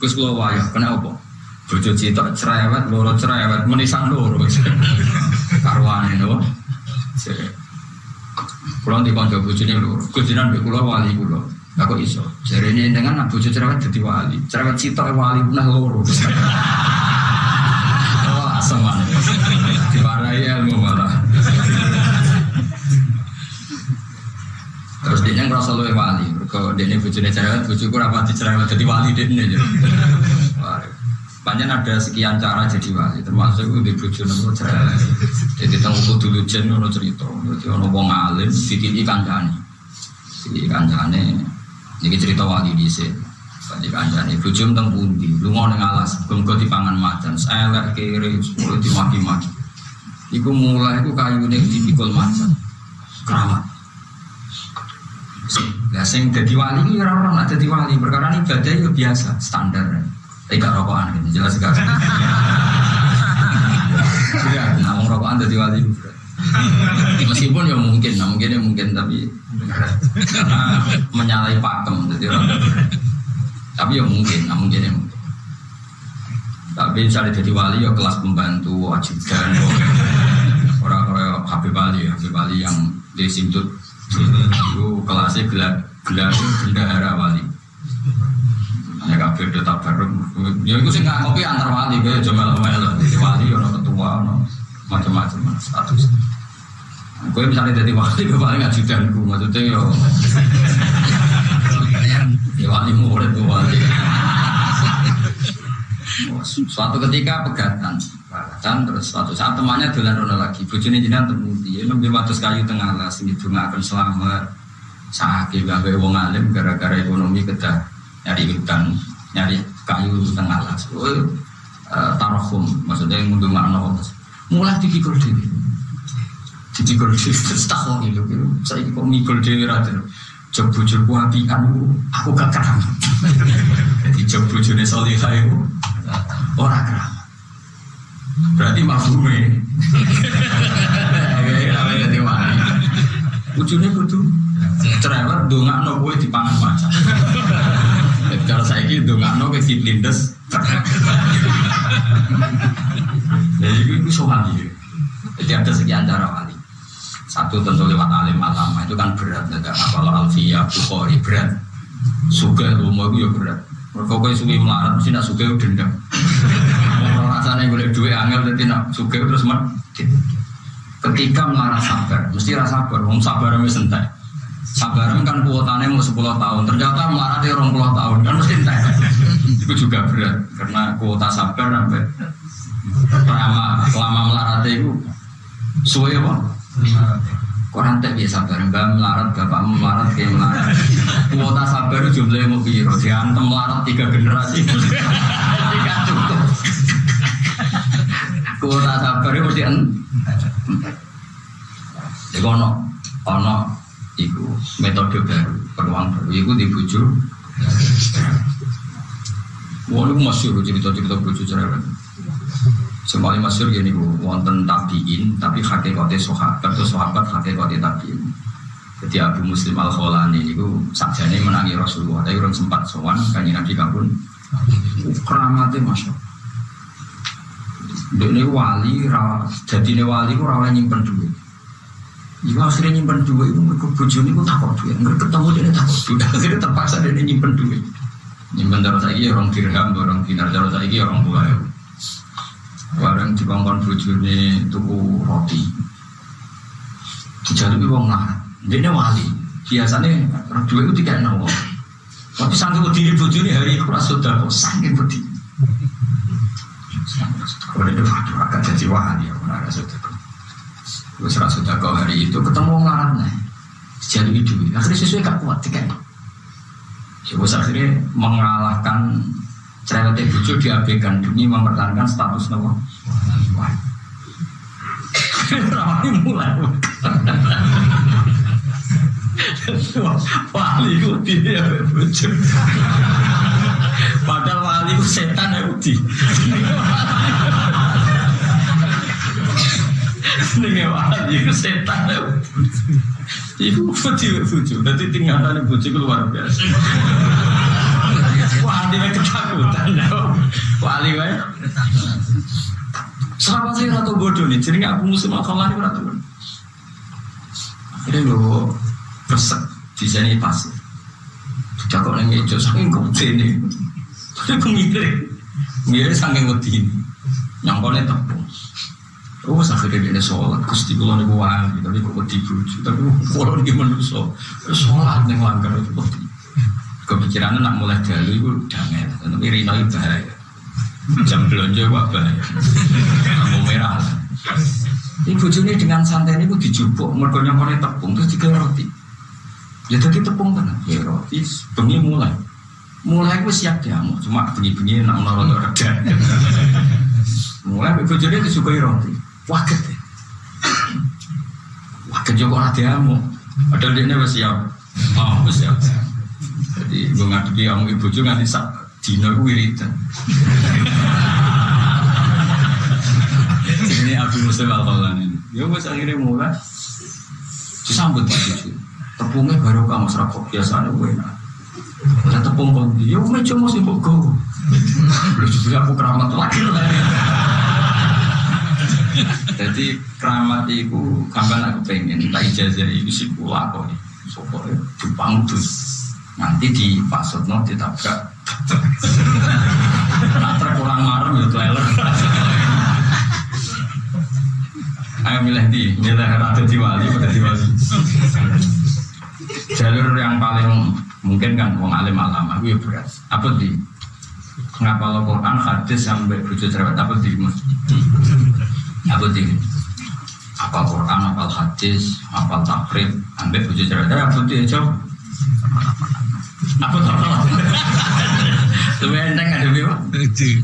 Gus kula wayah kena? Bojo citok cerewet, loro cerewet, menisan loro. Karwane no. Kulo di kanca bojone loro. Gus jinan mbek kula wali kula. Lah kok iso? Jarene dengan bojo cerewet dadi wali. Cerewet citok wali punah loro. Oh, asem? Diwarai ilmu malah. Terus dia ngerasa lu wali, kalau dia bujurnya cerewet, bujurku rapati cerewet jadi wali dia ini. Banyak ada sekian cara jadi wali, termasuk di bujur nopo cerewet. Jadi tahu kudu lujen nopo cerita, jadi ono wong alim, titili kancane, titili kancane. Ini cerita wali di sini. Tadi kancane, bujur tentang pundi, lu mau neng alas, bengkot di pangan macan, saya lek kiri, sepuluh dimaki-maki. Iku mulai itu kayu nih dipikul macan, keramat. Lah sing dadi wali iki ora ora dadi wali, perkara ini ibadah itu biasa, standar. Tapi gak rokokan gitu, jelas gak. Ya, namun rokokan dadi wali Meskipun ya mungkin, nah mungkin ya mungkin tapi karena menyalahi pakem, jadi orang tapi ya mungkin, nah mungkin ya mungkin. Tapi misalnya jadi wali ya kelas pembantu, ajudan, orang-orang Habib Ali, Habib Ali yang di Simtut itu kelasnya gelar gelar bendahara wali. Ya kabeh do tabarruk. Ya iku sing nggak ngopi antar wali kaya Jamal Mel. Wali ono ketua ono macam-macam status. Gue misalnya jadi wali, gue paling ajudanku, maksudnya yo. Ya wali murid gue wali. Suatu ketika pegatan, pegatan terus suatu saat temannya dolan rono lagi, bujuni jinan temuti, nembe wates kayu tengah sini bunga akan selamat, sakit gawe wong alim gara-gara ekonomi kedah nyari hutan, nyari kayu tengah lah, so, uh, tarohum, maksudnya yang ngundung makna mulai dipikul diri, dipikul diri, terus tak kok gitu, saya kok mikul diri rata, jog bojoku apian aku gak keramat jadi jog bojone solihah itu orang keramat berarti mafhume kayak jadi wali ujungnya kudu. Cerewet dongak no gue dipangan macan kalau saya gitu dongak no ke lindes jadi itu soal jadi ada sekian cara wali. Satu tentu lewat alim alama itu kan berat tidak kalau alfiya bukhari berat. Suka rumah itu ya berat. Kalau kau suka melarat mesti nak suka itu dendam kalau rasanya boleh dua angel jadi nak suka terus mat ketika melarat sabar mesti rasa sabar om sabar mesti sentai sabar kan kuotanya mau 10 tahun ternyata melaratnya orang puluh tahun kan mesti entek. Itu juga berat karena kuota sabar sampai lama lama melaratnya itu suwe apa Koran tak biasa bareng, mbak melarat, bapakmu melarat, kayak melarat. Kuota sabar jumlahnya mau biro, diantem melarat tiga generasi. Tiga cukup. Kuota sabar itu mesti Jadi ono, ono, metode baru, peluang baru, itu dibujuk. Wah, itu masyur cerita-cerita bujuk cerewet. Semuanya masyur gini bu, wonten tabiin, tapi hakikatnya sahabat, atau sahabat hakikatnya tabiin. Jadi Abu Muslim Al Kholani ini bu, sakjane menangi Rasulullah, tapi orang sempat sowan, kanji Nabi kabun, keramatnya masya. Ini wali, jadi ini wali ku rawa nyimpen duit. Iku akhirnya nyimpen duit itu mereka bujur ini takut duit, nggak ketemu dia takut duit, akhirnya terpaksa dia nyimpen duit. Nyimpen terus lagi orang dirham, orang dinar, terus lagi orang buah. Barang dibangkon bujurnya tuku roti. Dijalui wong lah Dia wali. Biasanya dua itu tiga nawa Tapi sanggup berdiri bujurnya hari itu rasa sudah kok Sanggup berdiri Kalau itu akan jadi wali ya Mana sudah Gue serasa sudah kau hari itu ketemu wong larat nih Dijalui duit. Akhirnya sesuai gak kuat tiga Ya akhirnya mengalahkan cerewetnya bujuk diabaikan demi mempertahankan status nama Ramai mulai. Wali itu dia bujuk Padahal wali itu setan ya uji Ini wali itu setan ya Ibu bujuk bujuk Nanti tinggalan bujuk luar biasa Wah wae ketakutan. Wali wae. Sahabat saya ratu bodoh nih, jadi aku musim akal lari ratu. Akhirnya lo resek di sini pas. Sudah kok nengin itu saking kecil nih. Tapi aku mirip, mirip saking wedi ini. Nyangkone tepung. Oh, akhirnya dia sholat, gusti kulo nih wali, tapi kok wedi buju, tapi kulo nih manusia, sholat nih langgar itu wedi. Kepikiran nak mulai dulu itu damai, tapi Rino itu bahaya. Jam belanja wah bahaya, lampu merah. Ini bujuni dengan santai ini dijubuk, mergonya mulai tepung terus tiga roti. Ya tadi tepung kan, ya roti, bengi mulai. Mulai gue siap diamuk, cuma bengi-bengi nak menaruh reda. Mulai bujuni disukai roti, waket ya. Waket juga ada diamuk, padahal dia udah siap. Oh, siap. Jadi gue ngadepi kamu ibu juga nanti sak dino gue wiridan. Ini Abu Muslim al ini. Ya wes akhirnya mulai disambut Pak Cucu. Tepungnya baru kamu serakok biasa nih gue enak. Ada tepung kondi, cuma sih kok gue. Lu juga aku keramat lagi. Jadi keramat itu kapan aku pengen, tak ijazah itu sih pula kok. Soalnya Jepang tuh nanti di pasutno ditabrak. Nah terkurang marem ya trailer. Ayo milih di, milih ratu diwali pada diwali. Jalur yang paling mungkin kan wong alim alam aku ya berat. Apa di? Ngapa lo Quran hadis sampai bujuk cerewet apa di? Apa di? Apa Quran, apa hadis, apa takrib, sampai bujuk cerewet. Apa di? Coba. Apa tak Lu enteng ada biwa? Terlatih.